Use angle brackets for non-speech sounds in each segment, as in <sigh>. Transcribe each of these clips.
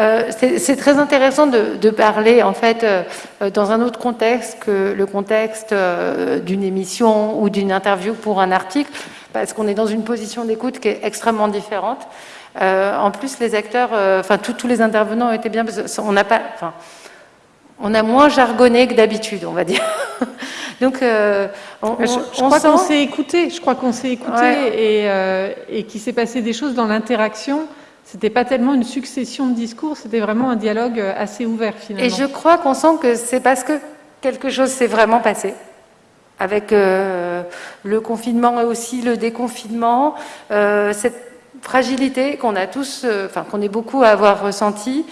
Euh, c'est très intéressant de, parler, en fait, euh, dans un autre contexte que le contexte d'une émission ou d'une interview pour un article, parce qu'on est dans une position d'écoute qui est extrêmement différente. en plus, les acteurs, enfin, tous les intervenants ont été bien, on n'a pas, enfin, on a moins jargonné que d'habitude, on va dire. <laughs> Donc, euh, je, crois qu'on s'est écouté. Je crois qu'on s'est écouté euh, et, qu'il s'est passé des choses dans l'interaction. C'était pas tellement une succession de discours, c'était vraiment un dialogue assez ouvert finalement. Et je crois qu'on sent que c'est parce que quelque chose s'est vraiment passé avec euh, le confinement et aussi le déconfinement, cette fragilité qu'on a tous, enfin qu'on est beaucoup à avoir ressenti.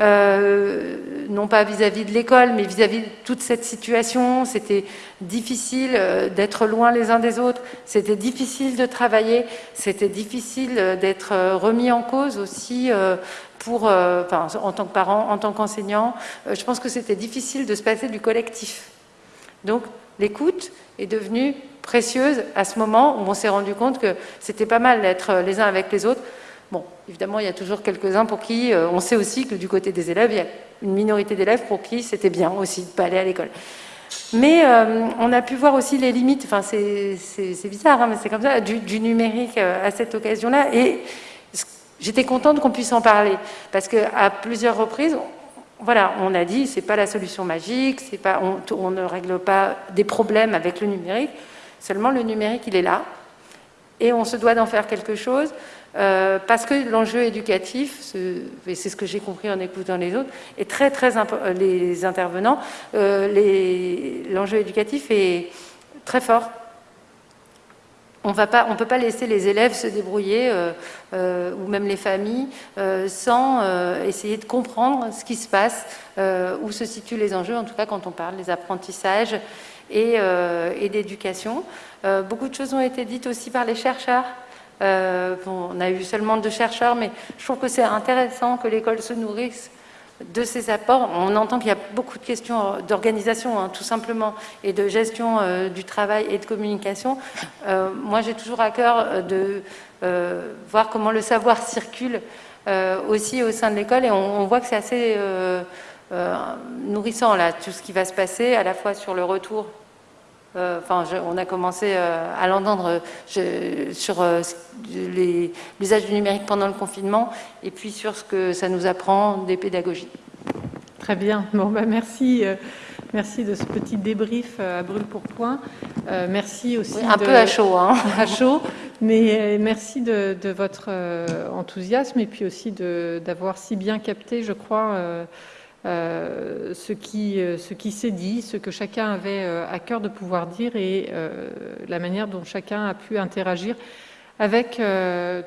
Euh, non pas vis-à-vis de l'école, mais vis-à-vis de toute cette situation. C'était difficile euh, d'être loin les uns des autres, c'était difficile de travailler, c'était difficile euh, d'être remis en cause aussi pour, en tant que parent, en tant qu'enseignant. Je pense que c'était difficile de se passer du collectif. Donc l'écoute est devenue précieuse à ce moment où on s'est rendu compte que c'était pas mal d'être les uns avec les autres. Bon, évidemment, il y a toujours quelques-uns pour qui, euh, on sait aussi que du côté des élèves, il y a une minorité d'élèves pour qui c'était bien aussi de ne pas aller à l'école. Mais euh, on a pu voir aussi les limites, enfin c'est bizarre, hein, mais c'est comme ça, du, numérique euh, à cette occasion-là. Et j'étais contente qu'on puisse en parler, parce qu'à plusieurs reprises, voilà, on a dit, c'est pas la solution magique, pas, on, on ne règle pas des problèmes avec le numérique, seulement le numérique, il est là, et on se doit d'en faire quelque chose. Euh, parce que l'enjeu éducatif, et c'est ce que j'ai compris en écoutant les autres, est très très euh, les intervenants, euh, l'enjeu éducatif est très fort. On ne peut pas laisser les élèves se débrouiller, ou même les familles, sans essayer de comprendre ce qui se passe, où se situent les enjeux, en tout cas quand on parle des apprentissages et, et d'éducation. beaucoup de choses ont été dites aussi par les chercheurs. Euh, on a eu seulement deux chercheurs, mais je trouve que c'est intéressant que l'école se nourrisse de ces apports. On entend qu'il y a beaucoup de questions d'organisation, hein, tout simplement, et de gestion euh, du travail et de communication. Euh, moi, j'ai toujours à cœur de voir comment le savoir circule aussi au sein de l'école, et on, voit que c'est assez nourrissant, tout ce qui va se passer, à la fois sur le retour euh, on a commencé euh, à l'entendre sur euh, l'usage du numérique pendant le confinement et puis sur ce que ça nous apprend des pédagogies. Très bien. Bon, bah, merci. Merci de ce petit débrief à brûle pour point. merci aussi. un peu à chaud. Hein. <laughs> À chaud. Mais merci de, de votre enthousiasme et puis aussi d'avoir si bien capté, je crois, euh, ce qui, euh, ce qui s'est dit, ce que chacun avait euh, à cœur de pouvoir dire et la manière dont chacun a pu interagir avec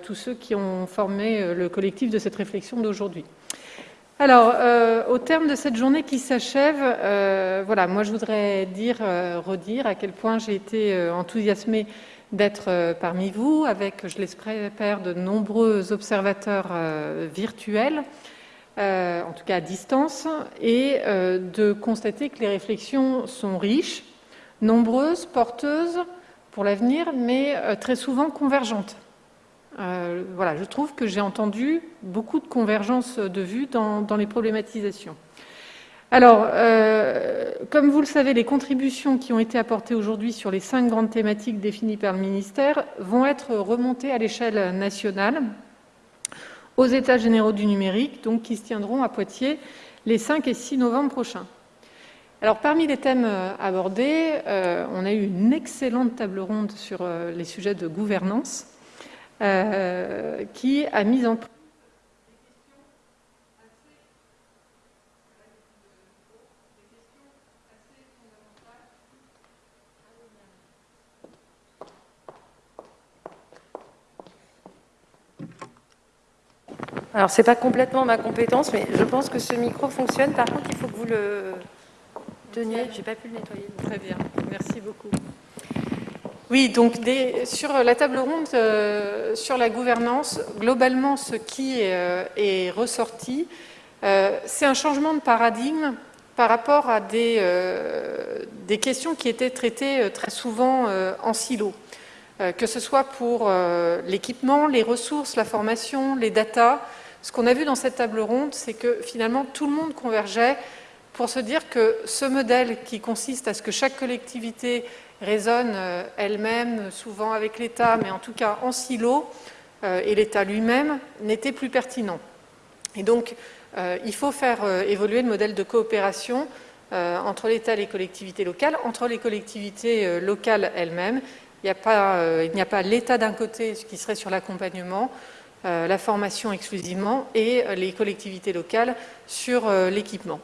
tous ceux qui ont formé le collectif de cette réflexion d'aujourd'hui. Alors, au terme de cette journée qui s'achève, voilà, moi je voudrais dire, redire à quel point j'ai été enthousiasmée d'être parmi vous, avec, je l'espère, de nombreux observateurs virtuels. Euh, en tout cas à distance, et euh, de constater que les réflexions sont riches, nombreuses, porteuses pour l'avenir, mais euh, très souvent convergentes. voilà, je trouve que j'ai entendu beaucoup de convergences de vues dans, dans les problématisations. Alors, comme vous le savez, les contributions qui ont été apportées aujourd'hui sur les cinq grandes thématiques définies par le ministère vont être remontées à l'échelle nationale aux États généraux du numérique, donc qui se tiendront à Poitiers les 5 et 6 novembre prochains. Alors, parmi les thèmes euh, abordés, euh, on a eu une excellente table ronde sur euh, les sujets de gouvernance qui a mis en place Alors, ce n'est pas complètement ma compétence, mais je pense que ce micro fonctionne. Par contre, il faut que vous le teniez. Je n'ai pas pu le nettoyer. Très bien, merci beaucoup. Oui, donc sur la table ronde euh, sur la gouvernance, globalement, ce qui est, euh, ressorti, euh, c'est un changement de paradigme par rapport à des, des questions qui étaient traitées très souvent en silo, que ce soit pour l'équipement, les ressources, la formation, les datas, ce qu'on a vu dans cette table ronde, c'est que finalement tout le monde convergeait pour se dire que ce modèle qui consiste à ce que chaque collectivité résonne euh, elle-même, souvent avec l'État, mais en tout cas en silo, euh, et l'État lui-même, n'était plus pertinent. Et donc, euh, il faut faire évoluer le modèle de coopération entre l'État et les collectivités locales, entre les collectivités locales elles-mêmes. Il n'y a pas l'État d'un côté qui serait sur l'accompagnement, la formation exclusivement, et les collectivités locales sur l'équipement.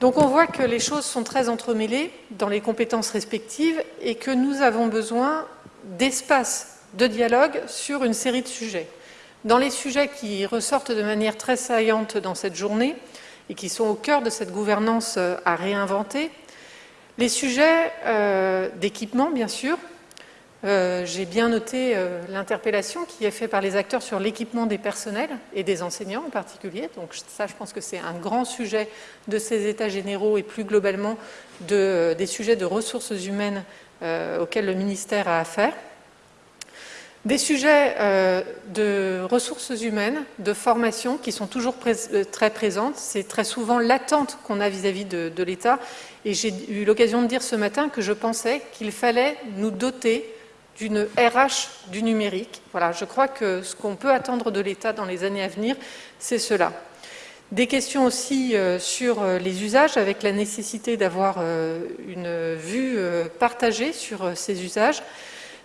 Donc on voit que les choses sont très entremêlées dans les compétences respectives et que nous avons besoin d'espace de dialogue sur une série de sujets. Dans les sujets qui ressortent de manière très saillante dans cette journée et qui sont au cœur de cette gouvernance euh, à réinventer, les sujets euh, d'équipement, bien sûr, euh, j'ai bien noté euh, l'interpellation qui est faite par les acteurs sur l'équipement des personnels et des enseignants en particulier. Donc ça, je pense que c'est un grand sujet de ces états généraux et plus globalement euh, des sujets de ressources humaines auxquels le ministère a affaire. Des sujets de ressources humaines, de formation qui sont toujours très présentes. C'est très souvent l'attente qu'on a vis-à-vis de, de l'État. Et j'ai eu l'occasion de dire ce matin que je pensais qu'il fallait nous doter d'une RH du numérique. Voilà, je crois que ce qu'on peut attendre de l'État dans les années à venir, c'est cela. Des questions aussi euh, sur euh, les usages, avec la nécessité d'avoir euh, une vue partagée sur ces usages,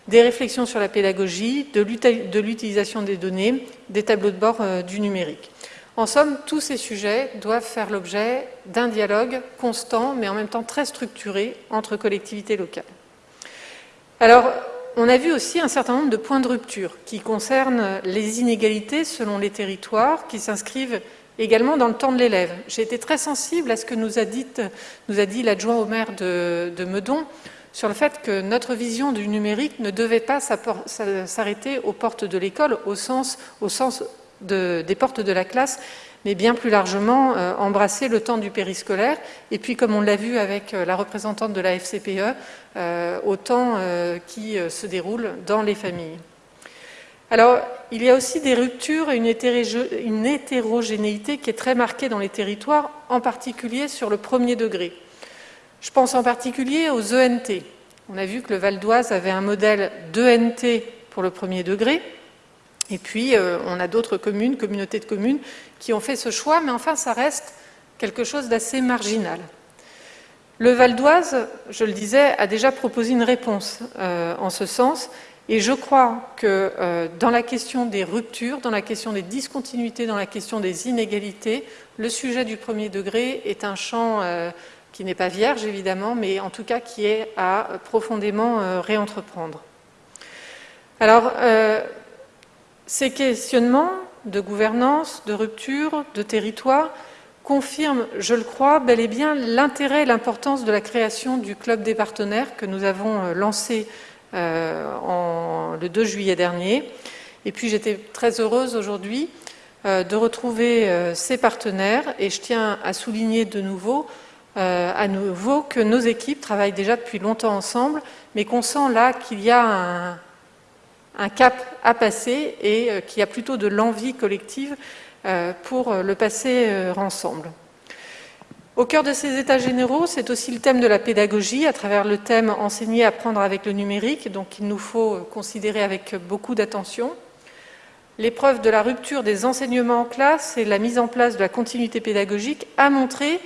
des réflexions sur la pédagogie, de l'utilisation des données, des tableaux de bord du numérique. En somme, tous ces sujets doivent faire l'objet d'un dialogue constant, mais en même temps très structuré entre collectivités locales. Alors, on a vu aussi un certain nombre de points de rupture qui concernent les inégalités selon les territoires, qui s'inscrivent également dans le temps de l'élève. J'ai été très sensible à ce que nous a dit, l'adjoint au maire de, Meudon sur le fait que notre vision du numérique ne devait pas s'arrêter aux portes de l'école, au sens, des portes de la classe, mais bien plus largement euh, embrasser le temps du périscolaire, et puis comme on l'a vu avec euh, la représentante de la FCPE, euh, au temps qui se déroule dans les familles. Alors, il y a aussi des ruptures et une, hétérogénéité qui est très marquée dans les territoires, en particulier sur le premier degré. Je pense en particulier aux ENT. On a vu que le Val d'Oise avait un modèle d'ENT pour le premier degré, et puis, euh, on a d'autres communes, communautés de communes, qui ont fait ce choix, mais enfin, ça reste quelque chose d'assez marginal. Le Val d'Oise, je le disais, a déjà proposé une réponse euh, en ce sens, et je crois que euh, dans la question des ruptures, dans la question des discontinuités, dans la question des inégalités, le sujet du premier degré est un champ qui n'est pas vierge, évidemment, mais en tout cas qui est à profondément réentreprendre. Alors, ces questionnements de gouvernance, de rupture, de territoire confirment, je le crois, bel et bien l'intérêt et l'importance de la création du Club des partenaires que nous avons euh, lancé euh, le 2 juillet dernier. Et puis j'étais très heureuse aujourd'hui euh, de retrouver ces partenaires et je tiens à souligner de nouveau à nouveau que nos équipes travaillent déjà depuis longtemps ensemble, mais qu'on sent là qu'il y a un, un cap à passer et euh, qui a plutôt de l'envie collective euh, pour euh, le passer ensemble. Au cœur de ces états généraux, c'est aussi le thème de la pédagogie, à travers le thème enseigner, apprendre avec le numérique, donc il nous faut considérer avec beaucoup d'attention. L'épreuve de la rupture des enseignements en classe et la mise en place de la continuité pédagogique a montré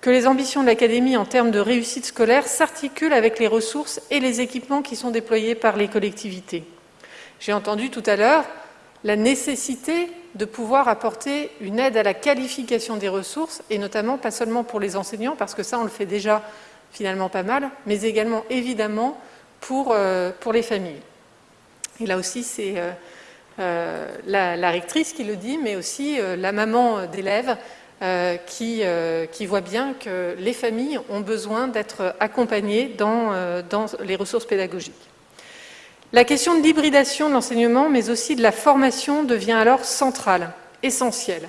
que les ambitions de l'Académie en termes de réussite scolaire s'articulent avec les ressources et les équipements qui sont déployés par les collectivités. J'ai entendu tout à l'heure la nécessité de pouvoir apporter une aide à la qualification des ressources, et notamment pas seulement pour les enseignants, parce que ça on le fait déjà finalement pas mal, mais également évidemment pour, euh, pour les familles. Et là aussi c'est euh, euh, la, rectrice qui le dit, mais aussi la maman d'élèves qui, qui, voit bien que les familles ont besoin d'être accompagnées dans, dans les ressources pédagogiques. La question de l'hybridation de l'enseignement, mais aussi de la formation, devient alors centrale, essentielle.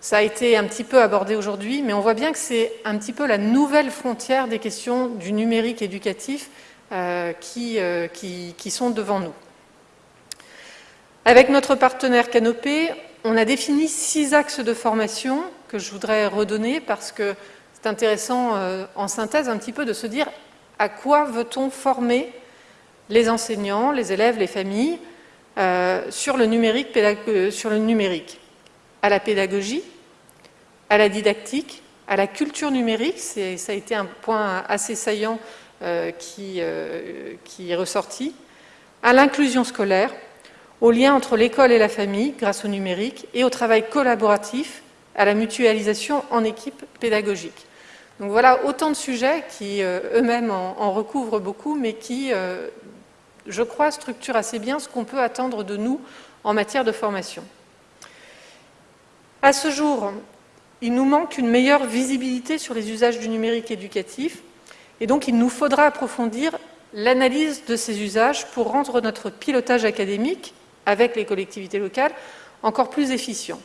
Ça a été un petit peu abordé aujourd'hui, mais on voit bien que c'est un petit peu la nouvelle frontière des questions du numérique éducatif euh, euh, qui, sont devant nous. Avec notre partenaire Canopé, on a défini six axes de formation que je voudrais redonner parce que c'est intéressant euh, en synthèse un petit peu de se dire à quoi veut-on former les enseignants, les élèves, les familles euh, sur, le numérique, À la pédagogie, à la didactique, à la culture numérique, ça a été un point assez saillant qui, qui est ressorti, à l'inclusion scolaire, au lien entre l'école et la famille grâce au numérique et au travail collaboratif, à la mutualisation en équipe pédagogique. Donc voilà autant de sujets qui euh, eux-mêmes en, recouvrent beaucoup, mais qui, euh, je crois, structurent assez bien ce qu'on peut attendre de nous en matière de formation. À ce jour, il nous manque une meilleure visibilité sur les usages du numérique éducatif, et donc il nous faudra approfondir l'analyse de ces usages pour rendre notre pilotage académique avec les collectivités locales encore plus efficient.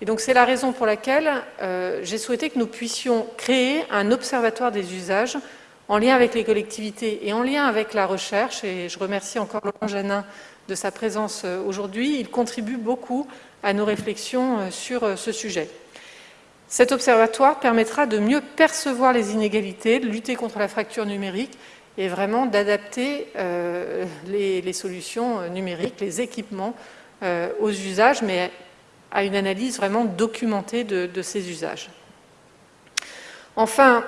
Et donc c'est la raison pour laquelle euh, j'ai souhaité que nous puissions créer un observatoire des usages en lien avec les collectivités et en lien avec la recherche, et je remercie encore Laurent Janin de sa présence euh, aujourd'hui, il contribue beaucoup à nos réflexions euh, sur ce sujet. Cet observatoire permettra de mieux percevoir les inégalités, de lutter contre la fracture numérique et vraiment d'adapter euh, les, solutions numériques, les équipements euh, aux usages, mais à une analyse vraiment documentée de, ces usages. Enfin,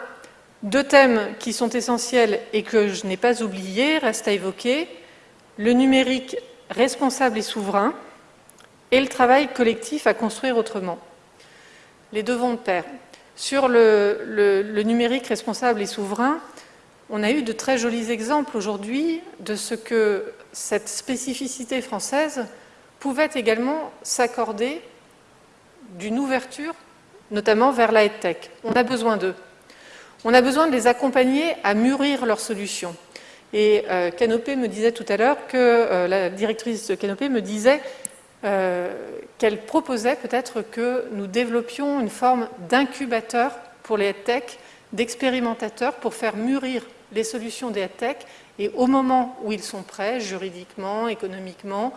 deux thèmes qui sont essentiels et que je n'ai pas oubliés restent à évoquer, le numérique responsable et souverain et le travail collectif à construire autrement. Les deux vont de pair. Sur le numérique responsable et souverain, on a eu de très jolis exemples aujourd'hui de ce que cette spécificité française pouvait également s'accorder d'une ouverture, notamment vers la tech. On a besoin d'eux. On a besoin de les accompagner à mûrir leurs solutions. Et euh, Canopé me disait tout à l'heure que euh, la directrice de Canopé me disait euh, qu'elle proposait peut-être que nous développions une forme d'incubateur pour les tech, d'expérimentateurs pour faire mûrir les solutions des tech et au moment où ils sont prêts, juridiquement, économiquement,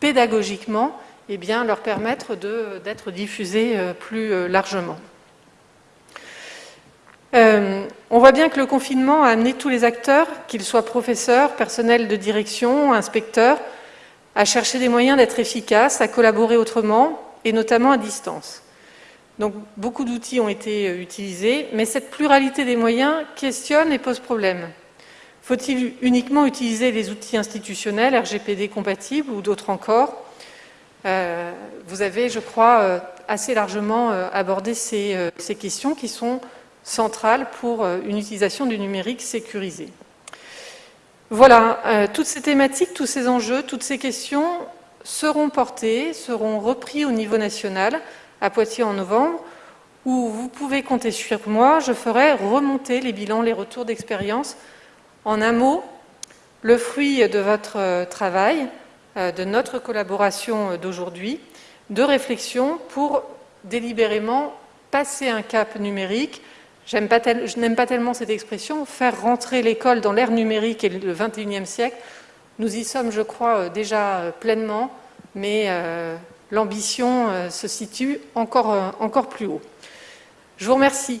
pédagogiquement, eh bien, leur permettre d'être diffusés euh, plus largement. Euh, on voit bien que le confinement a amené tous les acteurs, qu'ils soient professeurs, personnels de direction, inspecteurs, à chercher des moyens d'être efficaces, à collaborer autrement, et notamment à distance. Donc beaucoup d'outils ont été euh, utilisés, mais cette pluralité des moyens questionne et pose problème. Faut-il uniquement utiliser les outils institutionnels, RGPD compatibles ou d'autres encore? Euh, Vous avez, je crois, assez largement abordé ces, questions qui sont centrales pour une utilisation du numérique sécurisé. Voilà, toutes ces thématiques, tous ces enjeux, toutes ces questions seront portées, seront repris au niveau national à Poitiers en novembre, où vous pouvez compter sur moi, je ferai remonter les bilans, les retours d'expérience. En un mot, le fruit de votre euh, travail, euh, de notre collaboration d'aujourd'hui, de réflexion pour délibérément passer un cap numérique. Je n'aime pas tellement cette expression, faire rentrer l'école dans l'ère numérique et le 21e siècle. Nous y sommes, je crois, euh, déjà pleinement, mais l'ambition euh, se situe euh, encore plus haut. Je vous remercie